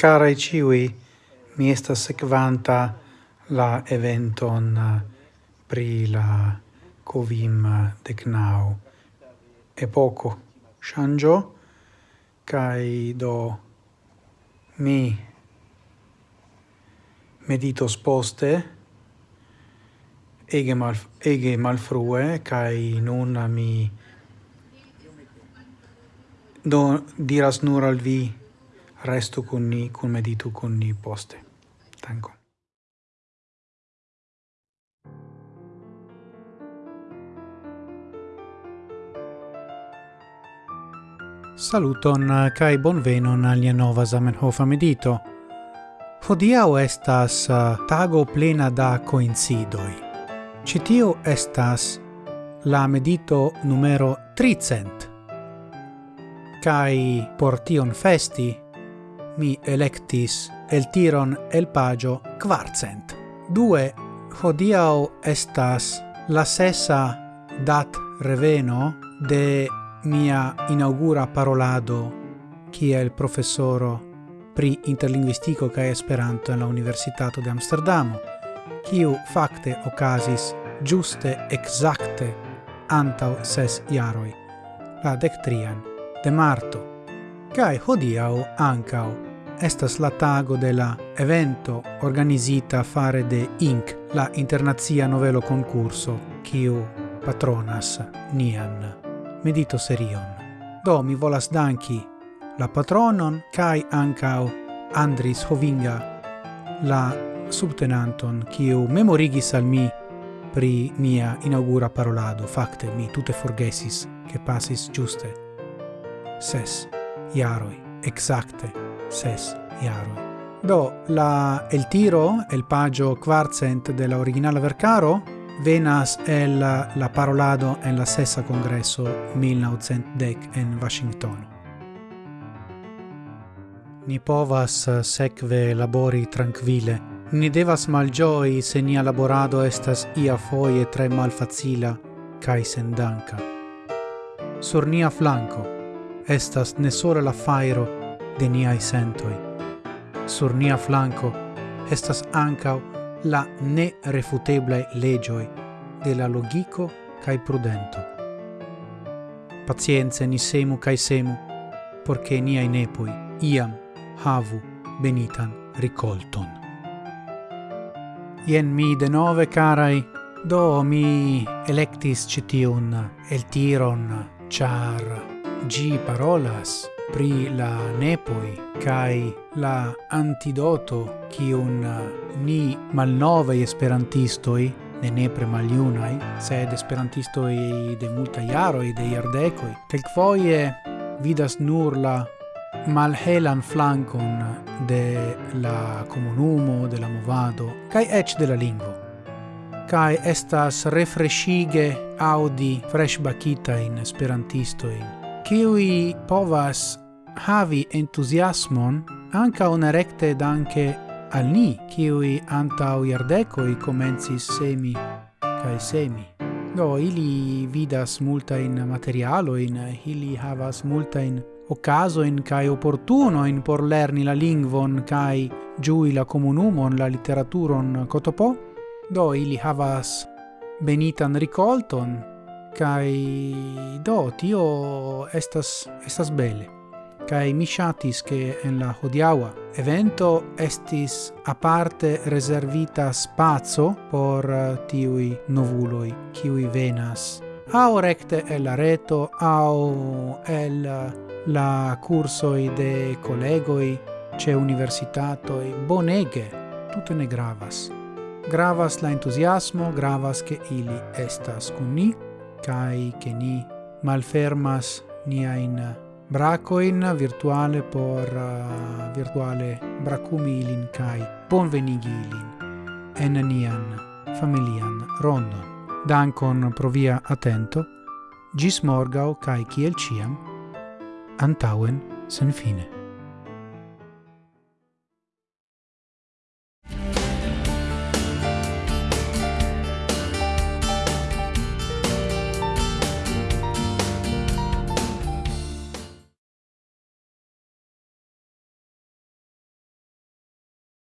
Carai ciui, mi estas sequanta la eventon eh, pri la covim eh, decnau poco shangio, kai do mi medito sposte ege, mal, ege malfrue, kai nun mi do diras nur al vi restu con ni, con meditu con ni poste. Tanko. Saluton uh, kai bonvenon al nova Zamenhof medito. Hodiau estas uh, tago plena da coincidoi. Citio estas la medito numero 300. Kai por tion festi mi electis el tiron el pagio quartcent. Due, hodiau estas la sesa dat reveno de mia inaugura parolado kiel professoro pri interlinguistico kaj Esperanto en la Universitato de Amsterdamo, kiu facte occasis giuste exacte antau ses jaroi, la dectrian de marto, cae hodiau ancau estas la tago de la evento organizita fare de INC, la internazia novelo concurso, quiu patronas nian medito serion. Do mi volas danki la patronon kai ancao Andris Hovinga, la subtenanton kiu memorigis al mi pri mia inaugura parolado. Fakte mi tute forgesis, che passis giuste. Ses, iaroi exacte, ses jaroj. Do la el tiro, el pagio quartcent de la originala vercaro venas el la parolado en la sesa congresso 1910 en Washington. Ni povas eh, sekve labori tranquille, ni devas malgioi se nia laborado estas ia foie tre malfacila cae sendanca. Sur nia flanco estas ne sole la fairo, de niai sentoi. Sur nia flanco estas ancau la nerefuteblae legioi de la logico cae prudento. Pazienze ni semu cae semu, porche niai nepoi iam havu benitan ricolton. Ien mi de nove, carai, do mi electis citiun el tiron, char gi parolas pri la nepoi kai la antidoto kiun uh, ni malnovei esperantistoi ne nepre maliunai sed esperantistoi de multa jaroj, de jardekoj, foie vidas nur la malhelan flankon de la comunumo, de la movado, kai ech de la lingvo. kai estas refreshige audi fresh bakita in esperantistoin, kiui povas havi entusiasmon anca una recte danke al ni, kiui antau iardecoi comencis semi cae semi. Do, ili vidas multain materialoin, ili havas multain ocasoin cae opportunoin por lerni la lingvon cae giui la comunumon, la literaturon cotopo, do ili havas benitan ricolton, Kai do tio estas estas bele. Kai mi shatis che en la hodiawa evento estis aparte reservita spazio por eh, tiui novuloi kiui venas au recte el la reto au el eh, la cursoi de collegoi ce universitatoi bonege tutte ne gravas. Gravas la entusiasmo gravas che ili estas kun ni kai che ni malfermas niain bracoin virtuale por uh, virtuale bracumi ilin kai bonvenigi ilin en nian familian rondon. Dankon pro via attento, gis morgau kai kiel ciam, antauen sen fine.